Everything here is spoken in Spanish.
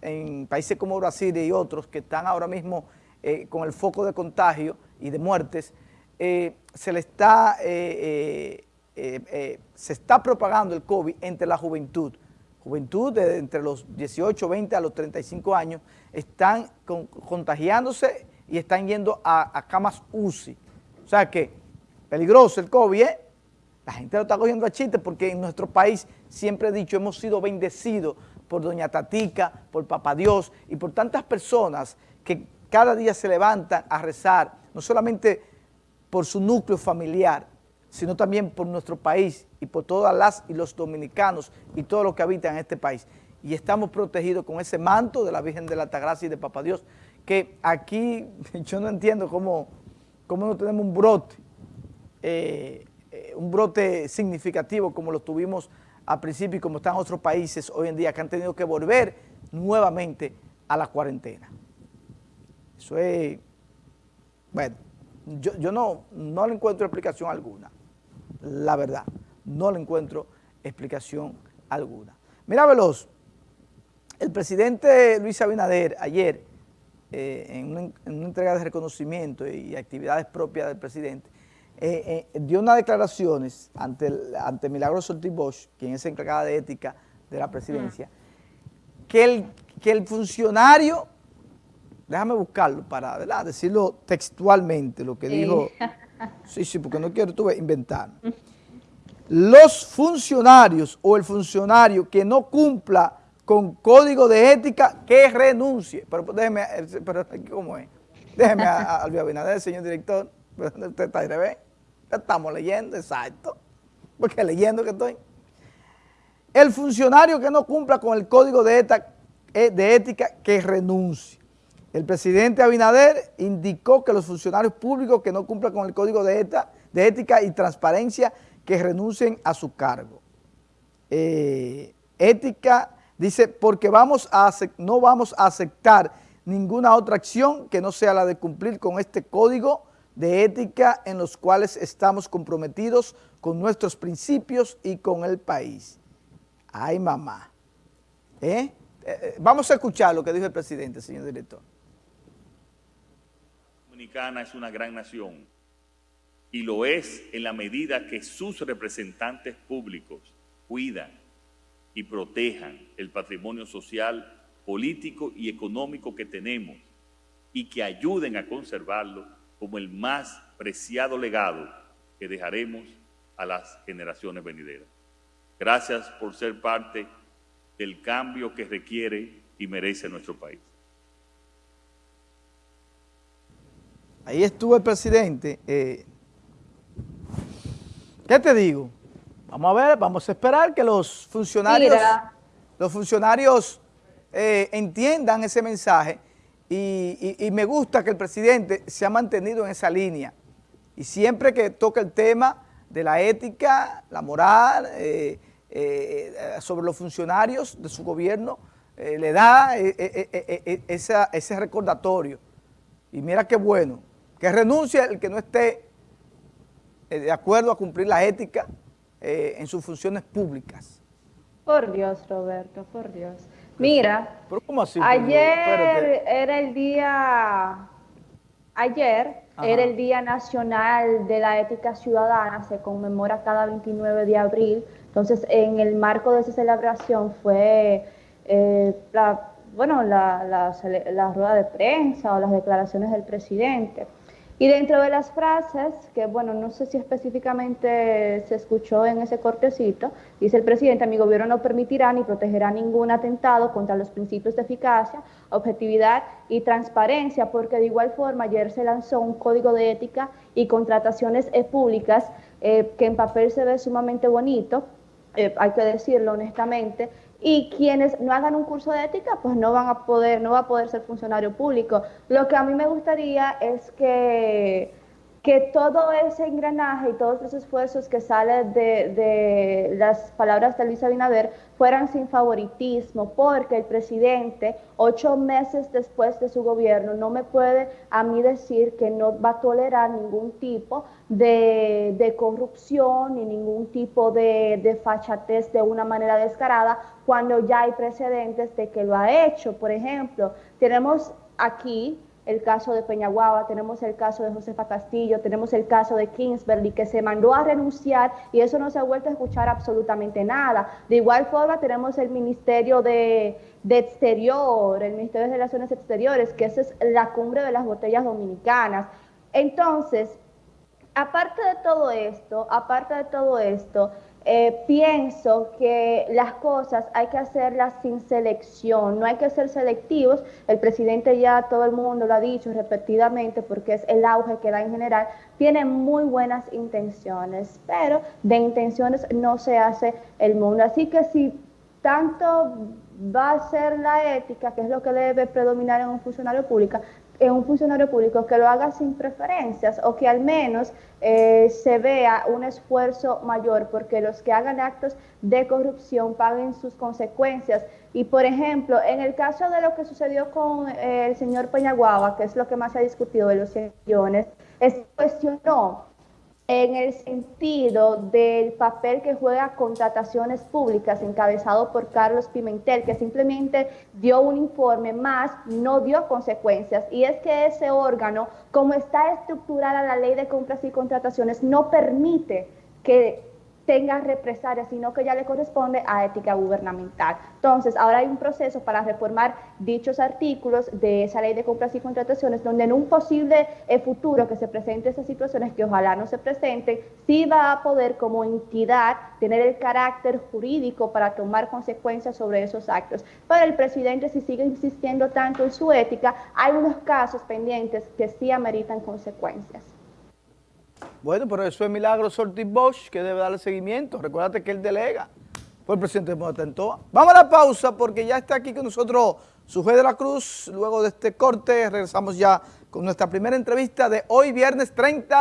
en países como Brasil y otros que están ahora mismo eh, con el foco de contagio y de muertes, eh, se le está, eh, se está propagando el COVID entre la juventud. Juventud de entre los 18, 20 a los 35 años están contagiándose y están yendo a, a, camas UCI. O sea que peligroso el COVID, La gente lo está cogiendo a chiste porque en nuestro país, siempre he dicho, hemos sido bendecidos por Doña Tatica, por Papá Dios y por tantas personas que cada día se levantan a rezar, no solamente por su núcleo familiar, sino también por nuestro país y por todas las y los dominicanos y todos los que habitan en este país. Y estamos protegidos con ese manto de la Virgen de la Altagracia y de Papá Dios, que aquí yo no entiendo cómo, cómo no tenemos un brote, eh, eh, un brote significativo como lo tuvimos a principio y como están otros países hoy en día que han tenido que volver nuevamente a la cuarentena. Eso es, bueno, yo, no, no le encuentro explicación alguna, la verdad, no le encuentro explicación alguna. Mira, Veloz, el presidente Luis Abinader ayer, eh, en, una, entrega de reconocimiento y actividades propias del presidente, eh, eh, dio unas declaraciones ante, el, ante Milagros Ortiz Bosch, quien es encargada de ética de la presidencia, que, el, que el funcionario, déjame buscarlo para decirlo textualmente, lo que dijo, sí, sí, porque no quiero tuve inventar. Los funcionarios o el funcionario que no cumpla con código de ética, que renuncie. Pero déjeme, eh, pero, ¿cómo es? Déjeme a, a Abinader, señor director, usted está ahí, ¿ve? Estamos leyendo, exacto. Porque leyendo que estoy. El funcionario que no cumpla con el código de, eh, de ética que renuncie. El presidente Abinader indicó que los funcionarios públicos que no cumplan con el código de, de ética y transparencia que renuncien a su cargo. Eh, ética, dice, porque vamos a, no vamos a aceptar ninguna otra acción que no sea la de cumplir con este código de ética en los cuales estamos comprometidos con nuestros principios y con el país. Ay, mamá. ¿Eh? Eh, eh, vamos a escuchar lo que dijo el presidente, señor director. Dominicana es una gran nación y lo es en la medida que sus representantes públicos cuidan y protejan el patrimonio social, político y económico que tenemos y que ayuden a conservarlo como el más preciado legado que dejaremos a las generaciones venideras. Gracias por ser parte del cambio que requiere y merece nuestro país. Ahí estuvo el presidente. Eh, ¿Qué te digo? Vamos a ver, vamos a esperar que los funcionarios, los funcionarios eh, entiendan ese mensaje y, me gusta que el presidente se ha mantenido en esa línea. Y siempre que toca el tema de la ética, la moral, eh, eh, sobre los funcionarios de su gobierno, eh, le da ese recordatorio. Y mira qué bueno, que renuncie el que no esté de acuerdo a cumplir la ética en sus funciones públicas. Por Dios, Roberto, por Dios. Mira, ayer era el día, ayer era el Día Nacional de la Ética Ciudadana, se conmemora cada 29 de abril, entonces en el marco de esa celebración fue eh, la, bueno, la, la rueda de prensa o las declaraciones del presidente. Y dentro de las frases, que bueno, no sé si específicamente se escuchó en ese cortecito, dice el presidente, mi gobierno no permitirá ni protegerá ningún atentado contra los principios de eficacia, objetividad y transparencia, porque de igual forma ayer se lanzó un código de ética y contrataciones públicas eh, que en papel se ve sumamente bonito, eh, hay que decirlo honestamente, y quienes no hagan un curso de ética, pues no van a poder, no va a poder ser funcionario público. Lo que a mí me gustaría es que que todo ese engranaje y todos los esfuerzos que salen de, las palabras de Luis Abinader fueran sin favoritismo, porque el presidente, ocho meses después de su gobierno, no me puede a mí decir que no va a tolerar ningún tipo de, corrupción ni ningún tipo de, de fachatez de una manera descarada, cuando ya hay precedentes de que lo ha hecho. Por ejemplo, tenemos aquí el caso de Peñaguaba, tenemos el caso de Josefa Castillo, tenemos el caso de Kingsbury, que se mandó a renunciar y eso no se ha vuelto a escuchar absolutamente nada. De igual forma tenemos el Ministerio de, Exterior, el Ministerio de Relaciones Exteriores, que esa es la cumbre de las botellas dominicanas. Entonces, aparte de todo esto, aparte de todo esto, eh, pienso que las cosas hay que hacerlas sin selección, no hay que ser selectivos. El presidente ya todo el mundo lo ha dicho repetidamente porque es el auge que da en general. Tiene muy buenas intenciones, pero de intenciones no se hace el mundo. Así que si tanto va a ser la ética, que es lo que debe predominar en un funcionario público, un funcionario público que lo haga sin preferencias o que al menos eh, se vea un esfuerzo mayor porque los que hagan actos de corrupción paguen sus consecuencias. Y por ejemplo, en el caso de lo que sucedió con eh, el señor Peñaguaba, que es lo que más se ha discutido de los 100 millones, es cuestionó en el sentido del papel que juega contrataciones públicas encabezado por Carlos Pimentel, que simplemente dio un informe más, no dio consecuencias. Y es que ese órgano, como está estructurada la ley de compras y contrataciones, no permite que tenga represalias, sino que ya le corresponde a ética gubernamental. Entonces, ahora hay un proceso para reformar dichos artículos de esa ley de compras y contrataciones, donde en un posible eh, futuro que se presente esas situaciones, que ojalá no se presenten, sí va a poder como entidad tener el carácter jurídico para tomar consecuencias sobre esos actos. Pero el presidente, si sigue insistiendo tanto en su ética, hay unos casos pendientes que sí ameritan consecuencias. Bueno, pero eso es Milagro Ortiz Bosch, que debe darle seguimiento. Recuérdate que él delega. Fue el presidente de Motentoa. Vamos a la pausa porque ya está aquí con nosotros su de la Cruz. Luego de este corte regresamos ya con nuestra primera entrevista de hoy, viernes 30.